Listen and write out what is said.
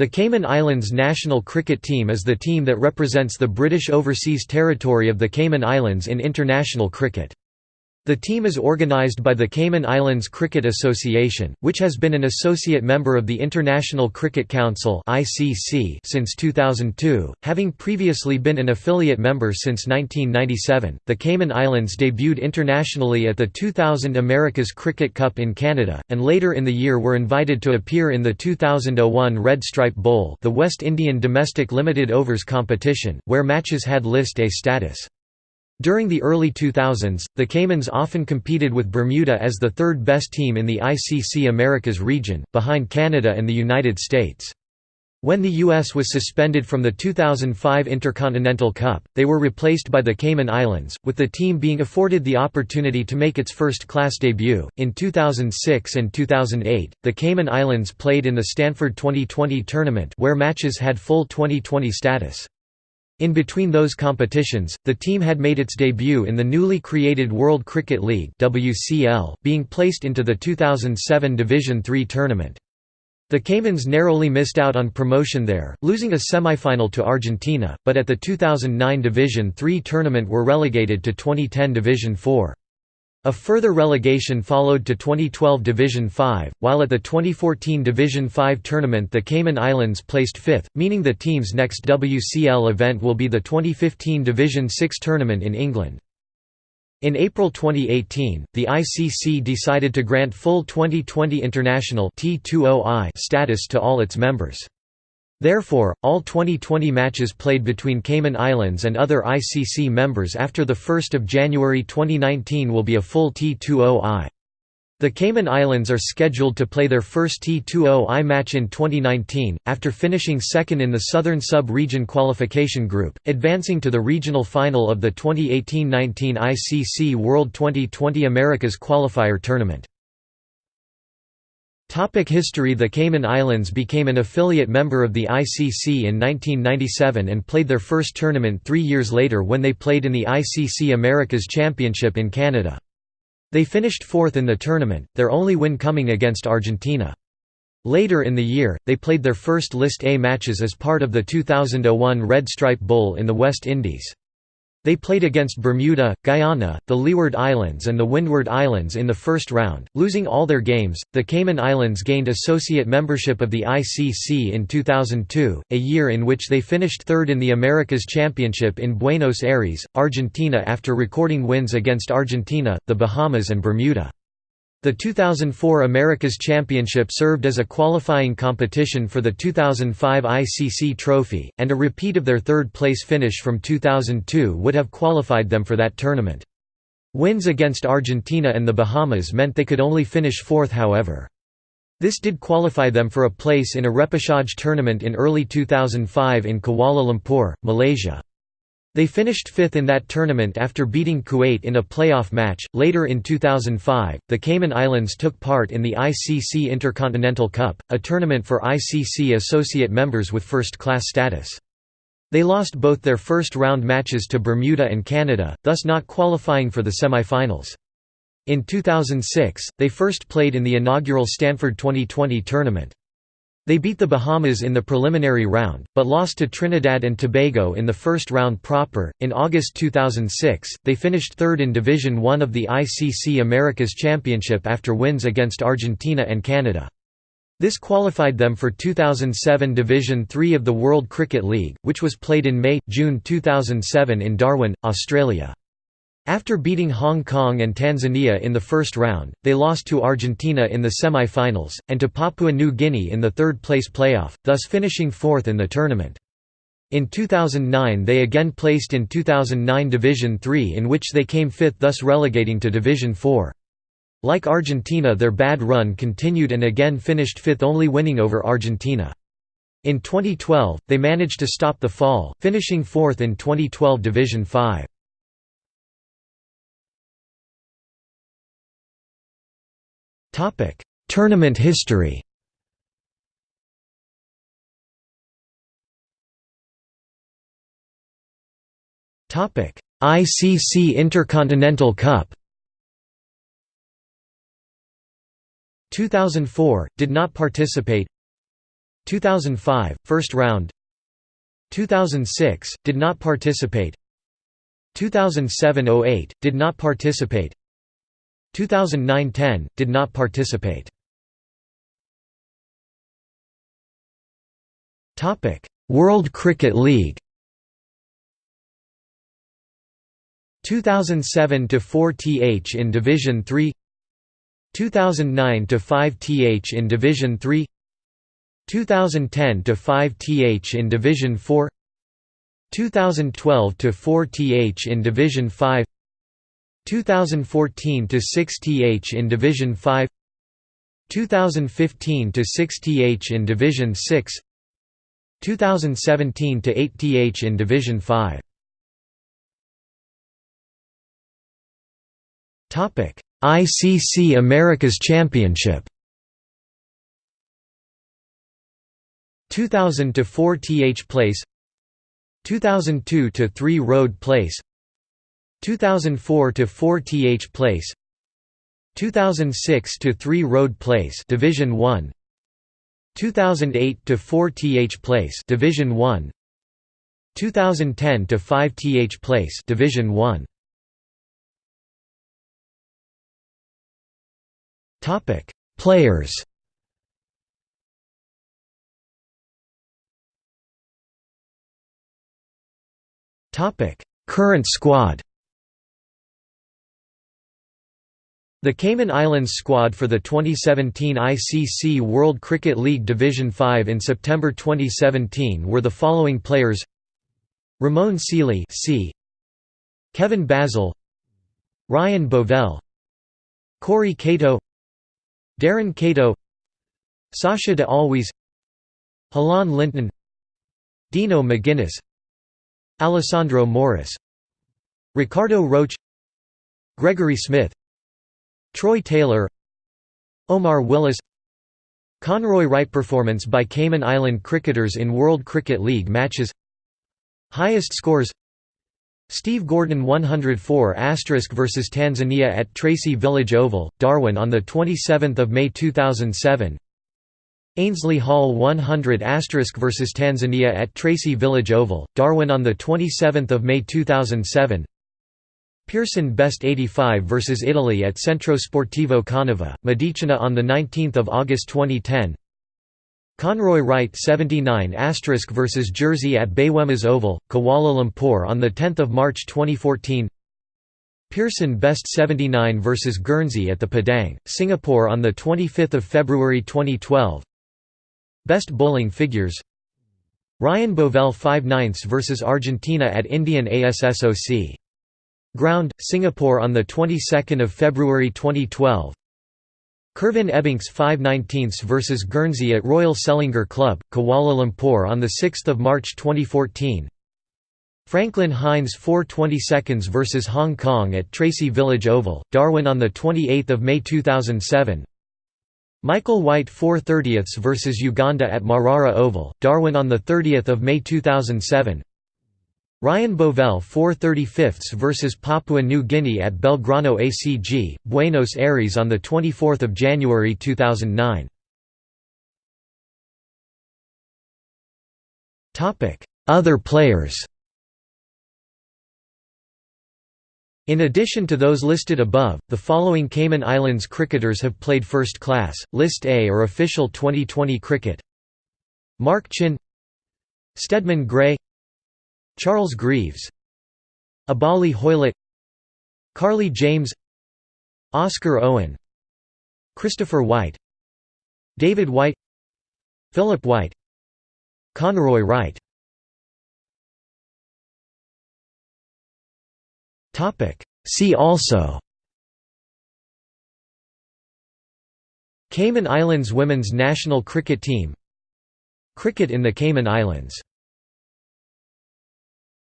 The Cayman Islands national cricket team is the team that represents the British Overseas Territory of the Cayman Islands in international cricket. The team is organised by the Cayman Islands Cricket Association, which has been an associate member of the International Cricket Council since 2002, having previously been an affiliate member since 1997. The Cayman Islands debuted internationally at the 2000 America's Cricket Cup in Canada, and later in the year were invited to appear in the 2001 Red Stripe Bowl, the West Indian domestic limited overs competition, where matches had List A status. During the early 2000s, the Caymans often competed with Bermuda as the third best team in the ICC Americas region, behind Canada and the United States. When the U.S. was suspended from the 2005 Intercontinental Cup, they were replaced by the Cayman Islands, with the team being afforded the opportunity to make its first class debut. In 2006 and 2008, the Cayman Islands played in the Stanford 2020 tournament where matches had full 2020 status. In between those competitions, the team had made its debut in the newly created World Cricket League WCL, being placed into the 2007 Division III tournament. The Caymans narrowly missed out on promotion there, losing a semifinal to Argentina, but at the 2009 Division III tournament were relegated to 2010 Division IV. A further relegation followed to 2012 Division 5, while at the 2014 Division 5 tournament the Cayman Islands placed fifth, meaning the team's next WCL event will be the 2015 Division 6 tournament in England. In April 2018, the ICC decided to grant full 2020 international status to all its members. Therefore, all 2020 matches played between Cayman Islands and other ICC members after 1 January 2019 will be a full T20I. The Cayman Islands are scheduled to play their first T20I match in 2019, after finishing second in the Southern Sub-Region Qualification Group, advancing to the regional final of the 2018–19 ICC World 2020 Americas Qualifier Tournament. Topic history The Cayman Islands became an affiliate member of the ICC in 1997 and played their first tournament three years later when they played in the ICC Americas Championship in Canada. They finished fourth in the tournament, their only win coming against Argentina. Later in the year, they played their first List A matches as part of the 2001 Red Stripe Bowl in the West Indies. They played against Bermuda, Guyana, the Leeward Islands, and the Windward Islands in the first round, losing all their games. The Cayman Islands gained associate membership of the ICC in 2002, a year in which they finished third in the Americas Championship in Buenos Aires, Argentina, after recording wins against Argentina, the Bahamas, and Bermuda. The 2004 Americas Championship served as a qualifying competition for the 2005 ICC Trophy, and a repeat of their third-place finish from 2002 would have qualified them for that tournament. Wins against Argentina and the Bahamas meant they could only finish fourth however. This did qualify them for a place in a repechage tournament in early 2005 in Kuala Lumpur, Malaysia. They finished fifth in that tournament after beating Kuwait in a playoff match. Later in 2005, the Cayman Islands took part in the ICC Intercontinental Cup, a tournament for ICC associate members with first class status. They lost both their first round matches to Bermuda and Canada, thus not qualifying for the semifinals. In 2006, they first played in the inaugural Stanford 2020 tournament. They beat the Bahamas in the preliminary round, but lost to Trinidad and Tobago in the first round proper. In August 2006, they finished third in Division One of the ICC Americas Championship after wins against Argentina and Canada. This qualified them for 2007 Division Three of the World Cricket League, which was played in May June 2007 in Darwin, Australia. After beating Hong Kong and Tanzania in the first round, they lost to Argentina in the semi-finals, and to Papua New Guinea in the third-place playoff, thus finishing fourth in the tournament. In 2009 they again placed in 2009 Division Three in which they came fifth thus relegating to Division Four. Like Argentina their bad run continued and again finished fifth only winning over Argentina. In 2012, they managed to stop the fall, finishing fourth in 2012 Division 5. Topic: Tournament history. Topic: ICC Intercontinental Cup. 2004 did not participate. 2005 first round 2006 did not participate 2007-08 did not participate 2009-10 did not participate. World Cricket League. 2007 to 4 th in Division 3 2009 to 5 th in Division 3 2010 to 5 th in Division 4 2012 to 4 th in Division 5 2014 to 6 th in Division 5 2015 to 6 th in Division 6 2017 to 8 th in Division 5 Topic ICC Americas Championship. 2000 to 4 th place 2002 to 3 road place 2004 to 4 th place 2006 to 3 road place division 1 2008 to 4 th place division 1 2010 to 5 th place division 1 Topic: Players. Topic: Current squad. The Cayman Islands squad for the 2017 ICC World Cricket League Division 5 in September 2017 were the following players: Ramon Sealey, C. Kevin Basil, Ryan Bovell, Corey Cato, Darren Cato. Sacha de Alwis. Halan Linton. Dino McGuinness. Alessandro Morris. Ricardo Roach Gregory Smith Troy Taylor Omar Willis Conroy Wright performance by Cayman Island cricketers in World Cricket League matches. Highest scores Steve Gordon 104 vs Tanzania at Tracy Village Oval, Darwin on 27 May 2007 Ainsley Hall 100 vs Tanzania at Tracy Village Oval, Darwin on 27 May 2007 Pearson Best 85 vs Italy at Centro Sportivo Canova, Medicina on 19 August 2010 Conroy Wright 79 vs Jersey at Bayuemas Oval, Kuala Lumpur on 10 March 2014 Pearson Best 79 vs Guernsey at the Padang, Singapore on 25 February 2012 Best bowling figures. Ryan Bovell 5 9 vs Argentina at Indian ASSOC. Ground, Singapore on the 22nd of February 2012 Kirvin Ebbingse 5 19 vs Guernsey at Royal Selangor Club, Kuala Lumpur on 6 March 2014 Franklin Hines 4 22 vs Hong Kong at Tracy Village Oval, Darwin on 28 May 2007 Michael White 4 30 vs Uganda at Marrara Oval, Darwin on 30 May 2007 Ryan Bovell 435 vs Papua New Guinea at Belgrano ACG, Buenos Aires on 24 January 2009. Other players In addition to those listed above, the following Cayman Islands cricketers have played first class, List A or official 2020 cricket Mark Chin Stedman Gray Charles Greaves Abali Hoylett Carly James Oscar Owen Christopher White David White Philip White Conroy Wright. See also Cayman Islands women's national cricket team Cricket in the Cayman Islands